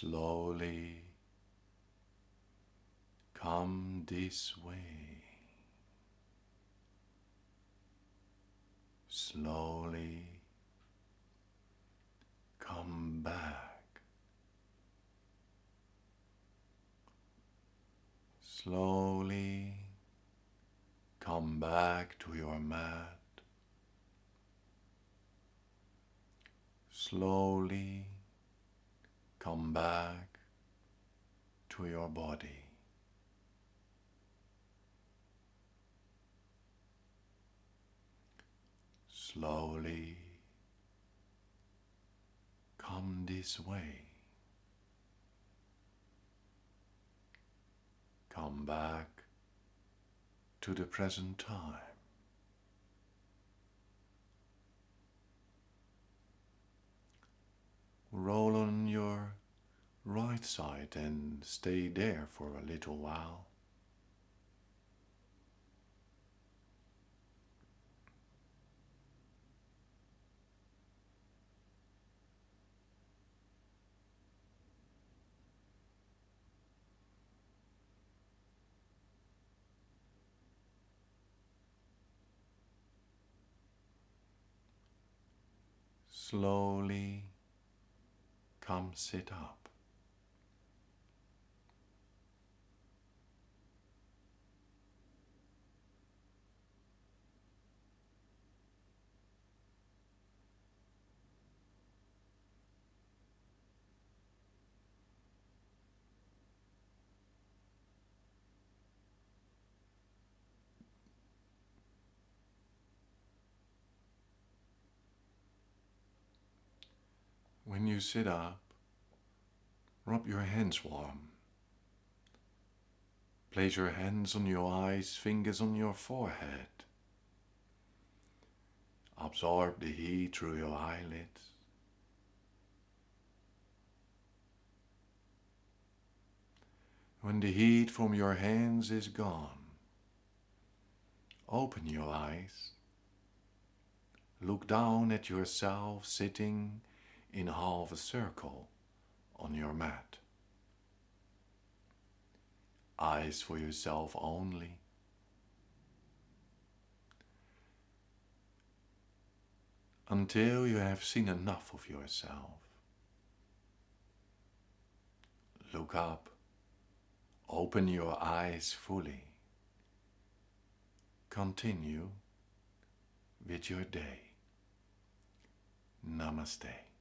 Slowly come this way. Slowly come back. Slowly come back to your mat. Slowly come back to your body. Slowly come this way. Come back to the present time. Roll on your right side and stay there for a little while. Slowly come sit up. When you sit up, rub your hands warm. Place your hands on your eyes, fingers on your forehead. Absorb the heat through your eyelids. When the heat from your hands is gone, open your eyes. Look down at yourself sitting in half a circle on your mat. Eyes for yourself only. Until you have seen enough of yourself. Look up. Open your eyes fully. Continue with your day. Namaste.